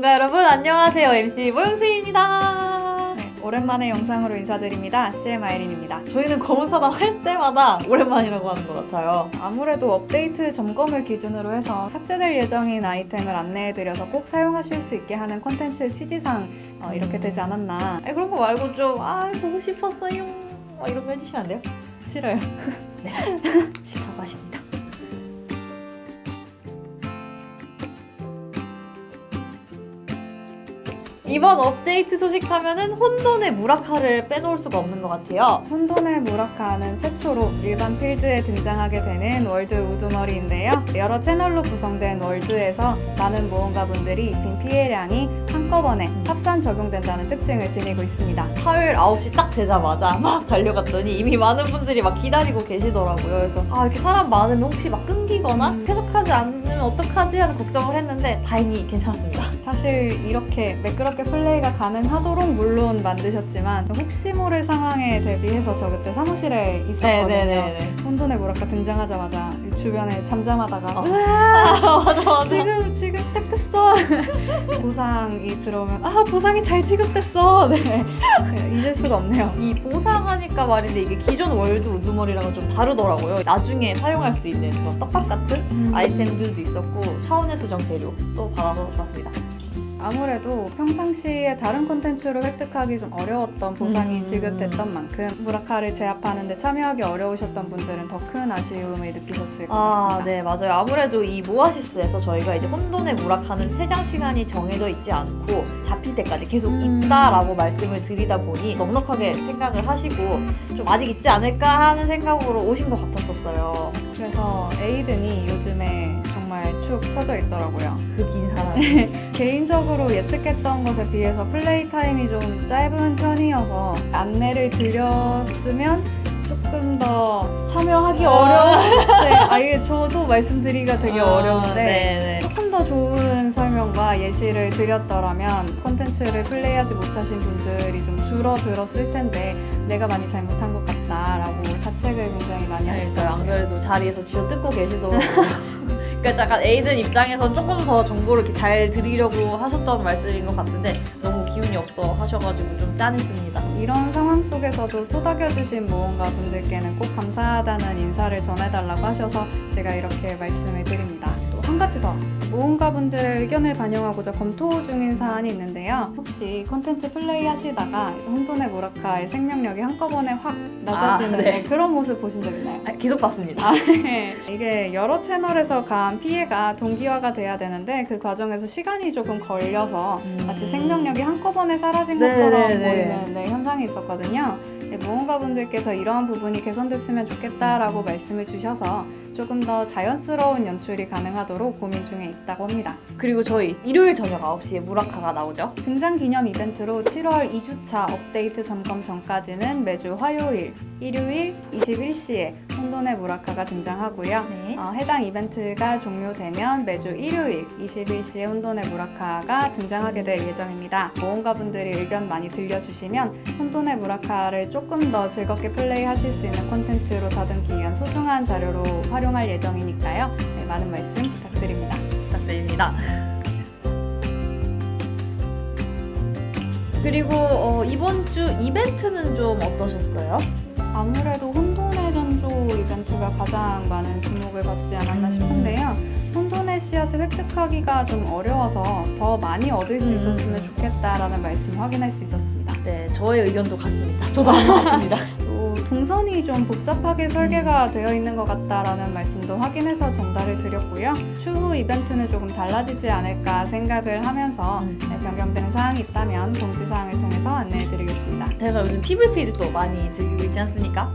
모험가 여러분 안녕하세요 MC 모영수입니다 네, 오랜만에 영상으로 인사드립니다. CM 아이린입니다. 저희는 검은사당 할 때마다 오랜만이라고 하는 것 같아요 아무래도 업데이트 점검을 기준으로 해서 삭제될 예정인 아이템을 안내해드려서 꼭 사용하실 수 있게 하는 콘텐츠 취지상 어, 이렇게 음. 되지 않았나. 아니, 그런 거 말고 좀 아 보고 싶었어요 막 이런 거 해주시면 안 돼요? 싫어요. 싫다고 하십니다 이번 업데이트 소식하면은 혼돈의 무라카를 빼놓을 수가 없는 것 같아요 혼돈의 무라카는 최초로 일반 필드에 등장하게 되는 월드 우두머리인데요. 여러 채널로 구성된 월드에서 많은 모험가분들이 입힌 피해량이 한꺼번에 합산 적용된다는 특징을 지니고 있습니다. 화요일 9시 딱 되자마자 막 달려갔더니 이미 많은 분들이 막 기다리고 계시더라고요. 그래서 아 이렇게 사람 많으면 혹시 막 끊기거나 음. 쾌적하지 않으면 어떡하지 하는 걱정을 했는데 다행히 괜찮았습니다. 사실 이렇게 매끄럽게 플레이가 가능하도록 물론 만드셨지만 혹시 모를 상황에 대비해서 저 그때 사무실에 있었거든요. 혼돈의 무라카 등장하자마자 주변에 잠잠하다가 어. 맞아 맞아. 지금 지금 시작됐어 보상이 들어오면 아 보상이 잘 지급됐어 네 네, 잊을 수가 없네요 이 보상하니까 말인데 이게 기존 월드 우두머리랑은 좀 다르더라고요. 나중에 사용할 수 있는 그런 떡밥 같은 음. 아이템들도 있었고 차원의 수정 재료 또 받아서 좋았습니다. 아무래도 평상시에 다른 콘텐츠로 획득하기 좀 어려웠던 보상이 음. 지급됐던 만큼 무라카를 제압하는 데 참여하기 어려우셨던 분들은 더 큰 아쉬움을 느끼셨을 것 아, 같습니다. 네, 맞아요. 아무래도 이 모아시스에서 저희가 이제 혼돈의 무락하는 최장 시간이 정해져 있지 않고 잡힐 때까지 계속 음. 있다라고 말씀을 드리다 보니 넉넉하게 생각을 하시고 좀 아직 있지 않을까 하는 생각으로 오신 것 같았었어요. 그래서 에이든이 요즘에 정말 축 처져 있더라고요. 그긴 사람. 개인적으로 예측했던 것에 비해서 플레이 타임이 좀 짧은 편이어서 안내를 드렸으면 조금 더 참여하기 아. 어려운데 아예 저도 말씀드리기가 되게 아, 어려운데 네네. 조금 더 좋은 설명과 예시를 드렸더라면 콘텐츠를 플레이하지 못하신 분들이 좀 줄어들었을 텐데 내가 많이 잘못한 것 같다라고 자책을 굉장히 많이 네, 안 하시더라고요. 그래도 자리에서 쥐어 뜯고 계시더라고요. 그러니까 약간 에이든 입장에서 조금 더 정보를 이렇게 잘 드리려고 하셨던 말씀인 것 같은데 너무 기운이 없어 하셔가지고 좀 짠했습니다. 이런 상황 속에서도 토닥여주신 모험가 분들께는 꼭 감사하다는 인사를 전해달라고 하셔서 제가 이렇게 말씀을 드립니다. 또한 가지 더 모험가 분들의 의견을 반영하고자 검토 중인 사안이 있는데요. 혹시 콘텐츠 플레이 하시다가 혼돈의 모라카의 생명력이 한꺼번에 확 낮아지는 아, 네. 그런 모습 보신 적 있나요? 아, 계속 봤습니다. 아, 네. 이게 여러 채널에서 가한 피해가 동기화가 돼야 되는데 그 과정에서 시간이 조금 걸려서 마치 생명력이 한꺼번에 사라진 네, 것처럼 네, 네. 보이는 네, 현상이 있었거든요. 네, 모험가 분들께서 이러한 부분이 개선됐으면 좋겠다라고 말씀을 주셔서 조금 더 자연스러운 연출이 가능하도록 고민 중에 있다고 합니다. 그리고 저희 일요일 저녁 9시에 무라카가 나오죠. 등장 기념 이벤트로 7월 2주차 업데이트 점검 전까지는 매주 화요일, 일요일 21시에 혼돈의 무라카가 등장하고요. 네. 어, 해당 이벤트가 종료되면 매주 일요일 21시에 혼돈의 무라카가 등장하게 될 예정입니다. 모험가분들이 의견 많이 들려주시면 혼돈의 무라카를 조금 더 즐겁게 플레이하실 수 있는 콘텐츠 로 다듬기 위한 소중한 자료로 활용할 예정이니까요. 네, 많은 말씀 부탁드립니다. 부탁드립니다. 그리고 어, 이번 주 이벤트는 좀 어떠셨어요? 아무래도 혼돈의 전조 이벤트가 가장 많은 주목을 받지 않았나 음. 싶은데요. 혼돈의 씨앗을 획득하기가 좀 어려워서 더 많이 얻을 수 음. 있었으면 좋겠다라는 말씀 확인할 수 있었습니다. 네, 저의 의견도 같습니다. 저도 안 같습니다. 또 동선이 좀 복잡하게 설계가 되어 있는 것 같다라는 말씀도 확인해서 전달을 드렸고요. 추후 이벤트는 조금 달라지지 않을까 생각을 하면서 음. 네, 변경된 사항이 있다면 공지사항을 통해서 안내해 드리겠습니다. 제가 요즘 PVP를 또 많이 즐기고 있지 않습니까?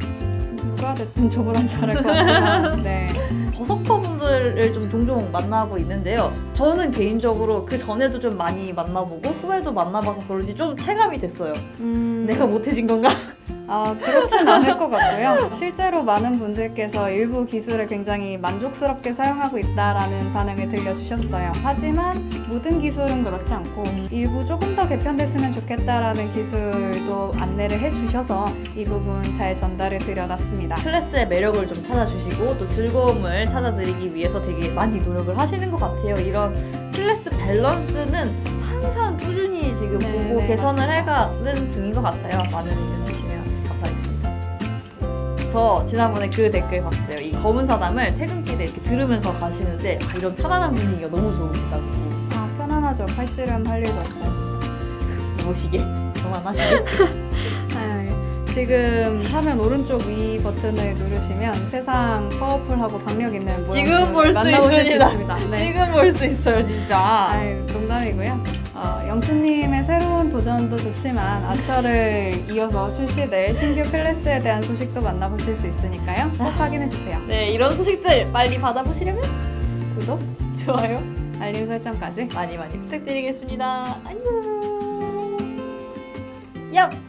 누가 됐든 저보단 잘할 것 같지만 네. 버서커분들을 좀 종종 만나고 있는데요. 저는 개인적으로 그 전에도 좀 많이 만나보고 후에도 만나봐서 그런지 좀 체감이 됐어요. 음, 내가 못해진 건가? 아, 그렇진 않을 것 같고요. 실제로 많은 분들께서 일부 기술을 굉장히 만족스럽게 사용하고 있다라는 반응을 들려주셨어요. 하지만 모든 기술은 그렇지 않고 일부 조금 더 개편됐으면 좋겠다라는 기술도 안내를 해주셔서 이 부분 잘 전달을 드려놨습니다. 클래스의 매력을 좀 찾아주시고 또 즐거움을 찾아드리기 위해서 되게 많이 노력을 하시는 것 같아요. 이런 클래스 밸런스는 항상 꾸준히 지금 네, 보고 네, 개선을 해가는 중인 것 같아요. 많은 의견 주시면 감사하겠습니다. 저 지난번에 그 댓글 봤어요. 이 검은 사담을 퇴근길에 이렇게 들으면서 가시는데 아, 이런 편안한 분위기가 너무 좋으시다고 아 편안하죠. 팔씨름 할 일도 없고. 무시게 그만하시게. 네, 지금 화면 오른쪽 위 버튼을 누르시면 세상 파워풀하고 박력 있는 지금 볼수 모양새를 만나보실 있습니다. 수 있습니다. 네. 지금 볼 수 있어요, 진짜. 아유, 농담이고요. 어, 영수님의 새로운 도전도 좋지만 아처를 이어서 출시될 신규 클래스에 대한 소식도 만나보실 수 있으니까요. 꼭 확인해주세요. 네, 이런 소식들 빨리 받아보시려면 구독, 좋아요 알림 설정까지. 많이 많이 부탁드리겠습니다. 안녕. 얍.